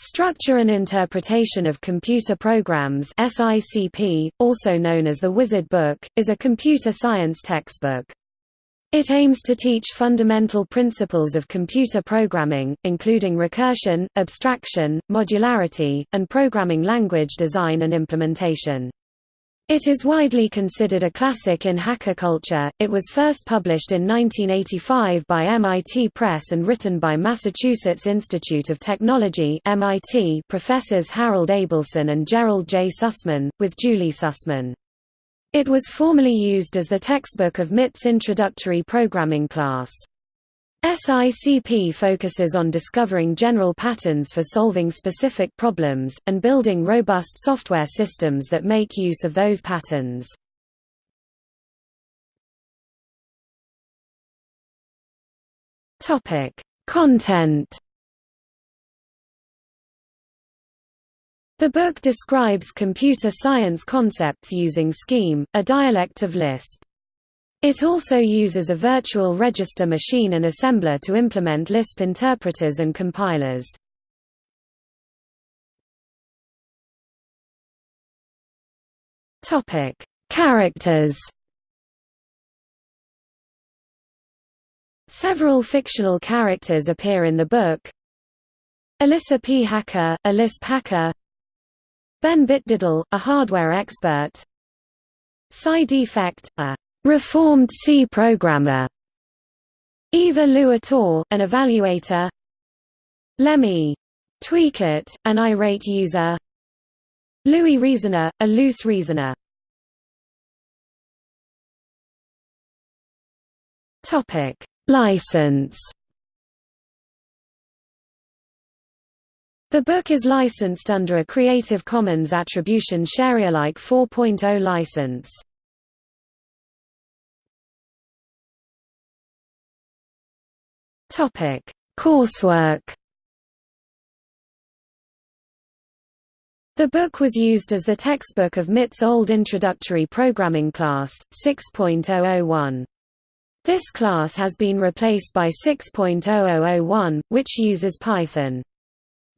Structure and Interpretation of Computer Programs SICP, also known as the Wizard Book, is a computer science textbook. It aims to teach fundamental principles of computer programming, including recursion, abstraction, modularity, and programming language design and implementation. It is widely considered a classic in hacker culture. It was first published in 1985 by MIT Press and written by Massachusetts Institute of Technology (MIT) professors Harold Abelson and Gerald J. Sussman, with Julie Sussman. It was formerly used as the textbook of MIT's introductory programming class. SICP focuses on discovering general patterns for solving specific problems, and building robust software systems that make use of those patterns. Content The book describes computer science concepts using Scheme, a dialect of Lisp. It also uses a virtual register machine and assembler to implement Lisp interpreters and compilers. Topic: Characters. Several fictional characters appear in the book. Alyssa P. Hacker, a Lisp hacker. Ben Bitdiddle, a hardware expert. Cy D. Fect, a Reformed C programmer. Eva Lu Ator, an evaluator. Lemmy. Tweakit, an irate user. Louis Reasoner, a loose reasoner. Topic: License. The book is licensed under a Creative Commons Attribution Sharealike 4.0 license. Topic: Coursework. The book was used as the textbook of MIT's old introductory programming class, 6.001. This class has been replaced by 6.0001, which uses Python.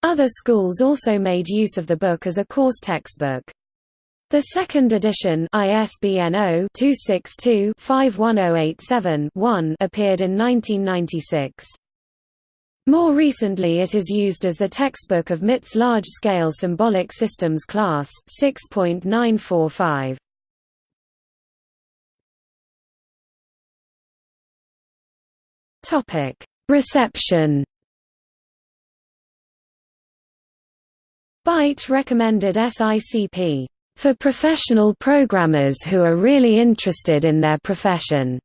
Other schools also made use of the book as a course textbook. The second edition ISBN 0-262-51087-1 appeared in 1996. More recently it is used as the textbook of MIT's large-scale symbolic systems class 6.945. Topic: Reception Byte recommended SICP for professional programmers who are really interested in their profession.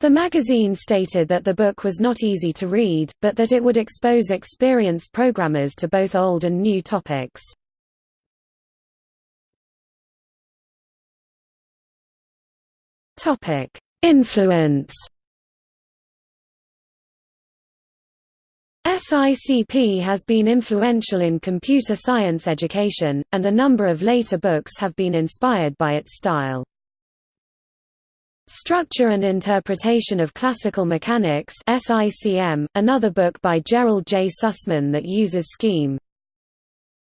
The magazine stated that the book was not easy to read, but that it would expose experienced programmers to both old and new topics. Influence SICP has been influential in computer science education, and a number of later books have been inspired by its style. Structure and Interpretation of Classical Mechanics SICM, another book by Gerald J. Sussman that uses Scheme.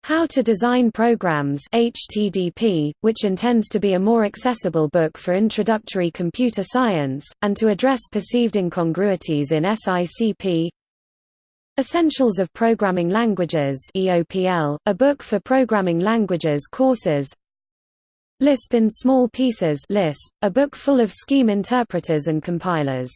How to Design Programs HTDP, which intends to be a more accessible book for introductory computer science, and to address perceived incongruities in SICP Essentials of Programming Languages EOPL, a book for programming languages courses. Lisp in Small Pieces Lisp, a book full of scheme interpreters and compilers